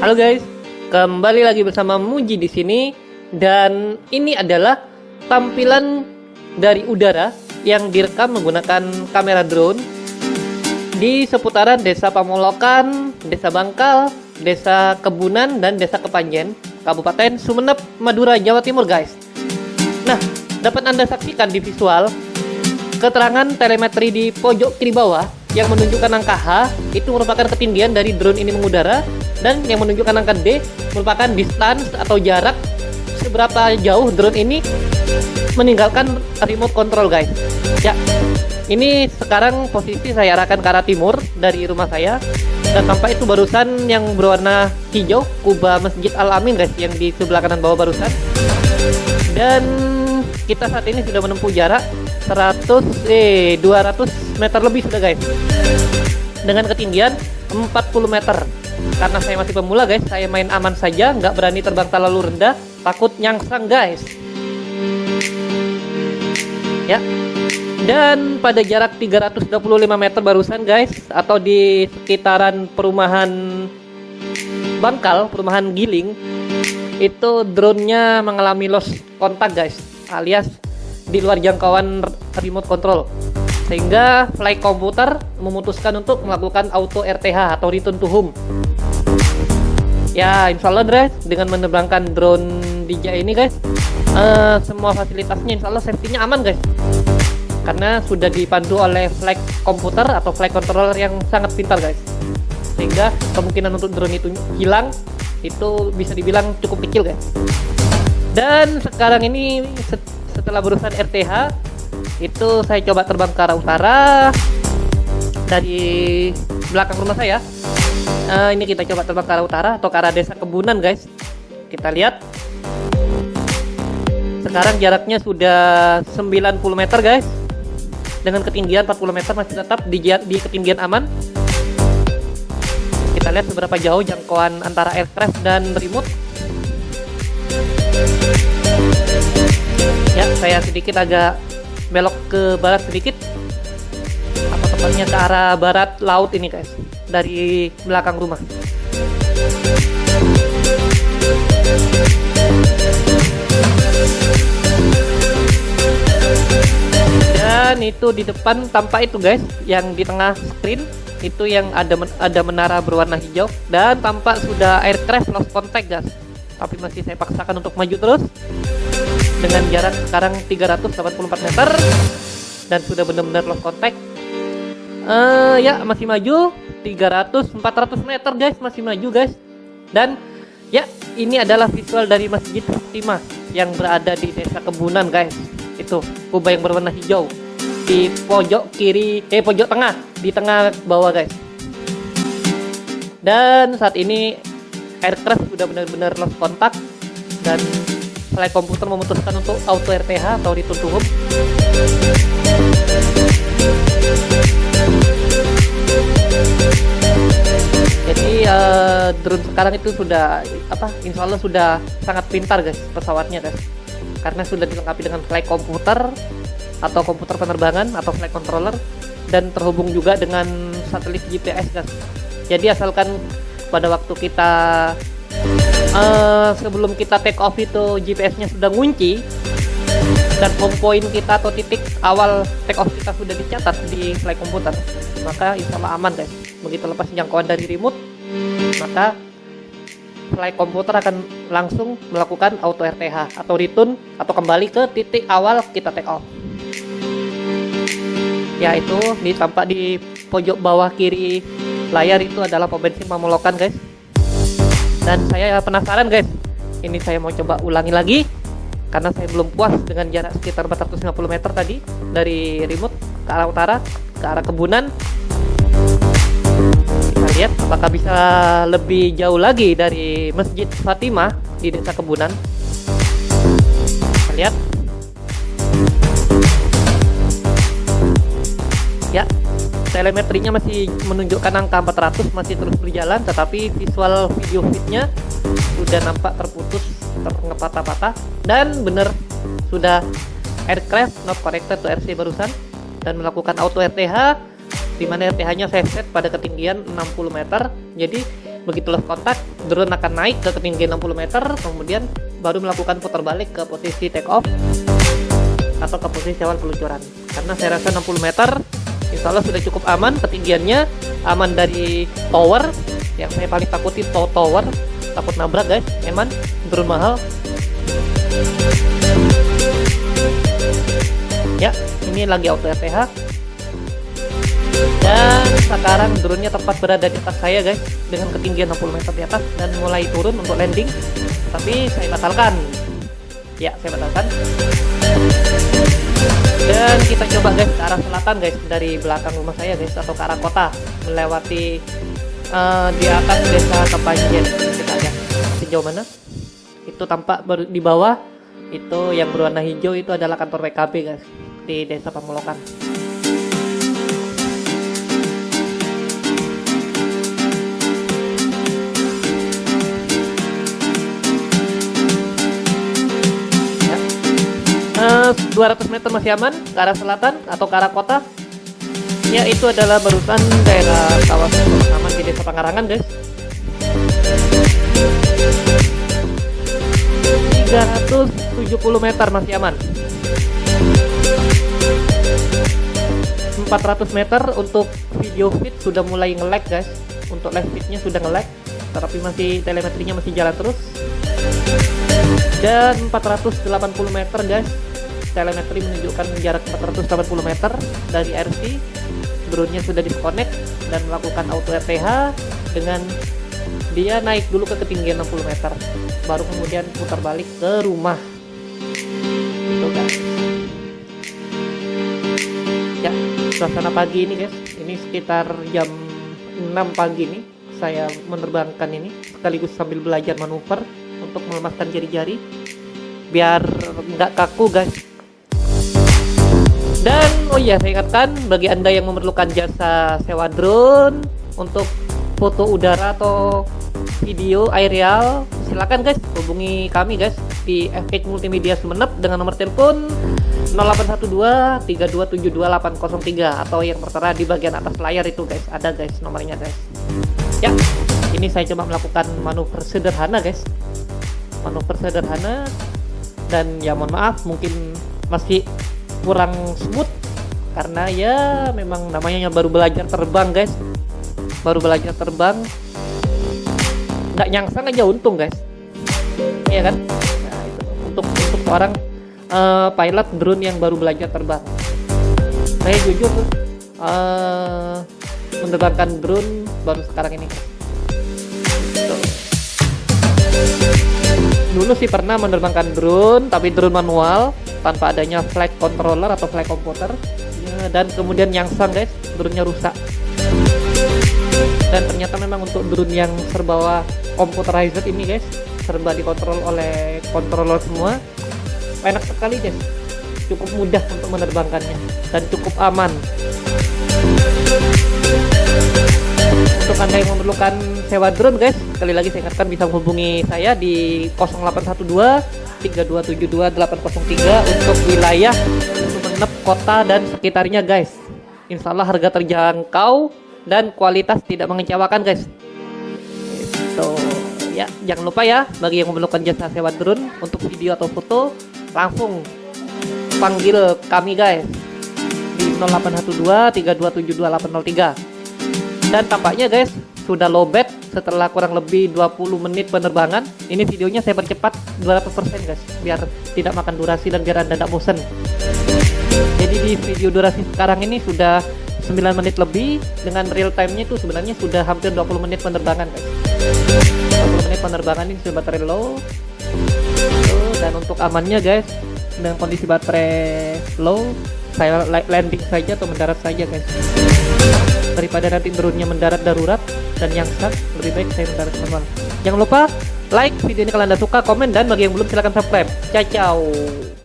Halo guys, kembali lagi bersama Muji di sini dan ini adalah tampilan dari udara yang direkam menggunakan kamera drone di seputaran Desa Pamolokan, Desa Bangkal, Desa Kebunan dan Desa Kepanjen, Kabupaten Sumeneb, Madura, Jawa Timur guys. Nah, dapat Anda saksikan di visual keterangan telemetri di pojok kiri bawah yang menunjukkan angka H itu merupakan ketinggian dari drone ini mengudara dan yang menunjukkan angka D merupakan distance atau jarak seberapa jauh drone ini meninggalkan remote control guys. Ya ini sekarang posisi saya arahkan ke arah timur dari rumah saya. Dan tampak itu barusan yang berwarna hijau kubah Masjid Al Amin guys yang di sebelah kanan bawah barusan. Dan kita saat ini sudah menempuh jarak 100 eh 200 meter lebih sudah guys. Dengan ketinggian 40 meter karena saya masih pemula guys saya main aman saja nggak berani terbang terlalu rendah takut nyangsang guys. Ya. Dan pada jarak 325 meter barusan guys atau di sekitaran perumahan Bangkal perumahan Giling itu drone-nya mengalami loss kontak guys alias di luar jangkauan remote control. Sehingga flight komputer memutuskan untuk melakukan auto RTH atau return to home ya insya Allah guys dengan menerbangkan drone DJI ini guys uh, semua fasilitasnya insya Allah safety-nya aman guys. Karena sudah dipandu oleh flight komputer atau flight controller yang sangat pintar guys. Sehingga kemungkinan untuk drone itu hilang itu bisa dibilang cukup kecil guys. Dan sekarang ini setelah berusaha RTH itu saya coba terbang ke arah utara dari belakang rumah saya uh, ini kita coba terbang ke arah utara atau ke arah desa kebunan guys. Kita lihat. Sekarang jaraknya sudah 90 meter guys. Dengan ketinggian 40 meter masih tetap di, di ketinggian aman. Kita lihat seberapa jauh jangkauan antara aircraft dan remote. Ya saya sedikit agak belok ke barat sedikit. Atau tepatnya ke arah barat laut ini guys dari belakang rumah. Dan itu di depan tampak itu guys yang di tengah screen. Itu yang ada men ada menara berwarna hijau. Dan tampak sudah aircraft lost contact guys. Tapi masih saya paksakan untuk maju terus. Dengan jarak sekarang 384 meter. Dan sudah benar-benar lost contact uh, ya masih maju. 300 400 meter guys. Masih maju guys. Dan ya ini adalah visual dari Masjid Fatimah yang berada di desa Kebunan guys. Itu kubah yang berwarna hijau. Di pojok kiri eh pojok tengah. Di tengah bawah guys. Dan saat ini aircraft sudah benar-benar lost kontak dan flight komputer memutuskan untuk auto RTH atau return jadi uh, drone sekarang itu sudah apa insya Allah sudah sangat pintar guys pesawatnya guys. Karena sudah dilengkapi dengan flight komputer atau komputer penerbangan atau flight controller dan terhubung juga dengan satelit GPS guys. Jadi asalkan pada waktu kita uh, sebelum kita take off itu GPS-nya sudah ngunci dan home point kita atau titik awal take off kita sudah dicatat di flight komputer. Maka insya Allah aman guys. Begitu lepas jangkauan dari remote maka flight komputer akan langsung melakukan auto RTH atau return atau kembali ke titik awal kita take off. Ya itu ditampak di pojok bawah kiri layar itu adalah pom bensin Mamolokan guys. Dan saya penasaran guys. Ini saya mau coba ulangi lagi karena saya belum puas dengan jarak sekitar 450 meter tadi dari remote ke arah utara ke arah kebunan. Kita lihat apakah bisa lebih jauh lagi dari Masjid Fatimah di desa kebunan. Kita lihat. Ya telemetrinya masih menunjukkan angka 400 masih terus berjalan tetapi visual video feednya sudah nampak terputus terngepatah-patah dan benar sudah aircraft not connected to RC barusan dan melakukan auto RTH di mana RTH nya saya set pada ketinggian 60 meter. Jadi begitu lost kontak drone akan naik ke ketinggian 60 meter kemudian baru melakukan putar balik ke posisi take off atau ke posisi awal peluncuran. Karena saya rasa 60 meter insya Allah sudah cukup aman ketinggiannya. Aman dari tower yang saya paling takuti tower takut nabrak guys. Eman drone mahal. Ya ini lagi auto RTH dan sekarang drone-nya tepat berada di atas saya guys dengan ketinggian 60 meter di atas dan mulai turun untuk landing. Tapi saya batalkan. Ya saya batalkan. Dan kita coba guys ke arah selatan guys dari belakang rumah saya guys atau ke arah kota melewati uh, di atas desa Kepanjen kita sejauh mana? Itu tampak di bawah. Itu yang berwarna hijau itu adalah kantor WKB guys di desa Pamolokan. Uh, 200 meter masih aman ke arah selatan atau ke arah kota? Ya itu adalah barusan daerah kawasan aman di desa Pangarangan guys 370 meter masih aman. 400 meter untuk video feed sudah mulai nge-lag guys. Untuk live feednya sudah nge-lag tapi masih telemetrinya masih jalan terus. Dan 480 meter guys. Telemetri menunjukkan jarak 480 meter dari RC drone-nya sudah disconnect dan melakukan auto RTH dengan dia naik dulu ke ketinggian 60 meter baru kemudian putar balik ke rumah. Itu guys. Ya suasana pagi ini guys. Ini sekitar jam 6 pagi nih saya menerbangkan ini sekaligus sambil belajar manuver untuk melemaskan jari-jari biar nggak kaku guys. Dan oh iya saya ingatkan bagi anda yang memerlukan jasa sewa drone untuk foto udara atau video aerial silakan guys. Hubungi kami guys di FH Multimedia Sumenep dengan nomor telepon 0812 3272803 atau yang tertera di bagian atas layar itu guys. Ada guys nomornya guys. Ya ini saya coba melakukan manuver sederhana guys. Manuver sederhana. Dan ya mohon maaf mungkin masih kurang smooth karena ya memang namanya baru belajar terbang guys baru belajar terbang. Nggak nyangsang aja untung guys. Iya kan? Nah, itu. Untuk untuk orang uh, pilot drone yang baru belajar terbang. Saya jujur uh, menerbangkan drone baru sekarang ini. Dulu sih pernah menerbangkan drone tapi drone manual tanpa adanya flight controller atau flight computer. Ya, dan kemudian yang sang guys. Drone-nya rusak dan ternyata memang untuk drone yang serba computerized ini guys serba dikontrol oleh controller semua enak sekali guys. Cukup mudah untuk menerbangkannya dan cukup aman. Untuk anda yang memerlukan sewa drone guys sekali lagi saya ingatkan bisa menghubungi saya di 0812 3272803 untuk wilayah Sumeneb kota dan sekitarnya guys. Insya Allah harga terjangkau dan kualitas tidak mengecewakan guys. Itu ya jangan lupa ya bagi yang memerlukan jasa sewa drone untuk video atau foto langsung panggil kami guys di 0812 3272803 dan tampaknya guys sudah lowbat setelah kurang lebih 20 menit penerbangan. Ini videonya saya percepat 200% guys biar tidak makan durasi dan biar anda tidak bosan jadi di video durasi sekarang ini sudah 9 menit lebih dengan real time-nya itu sebenarnya sudah hampir 20 menit penerbangan guys 20 menit penerbangan ini sudah baterai low. Dan untuk amannya guys dengan kondisi baterai low saya landing saja atau mendarat saja guys. Daripada nanti drone-nya mendarat darurat dan yang sat lebih baik saya mendarat manual. Jangan lupa like video ini kalau anda suka komen dan bagi yang belum silahkan subscribe. Ciao ciao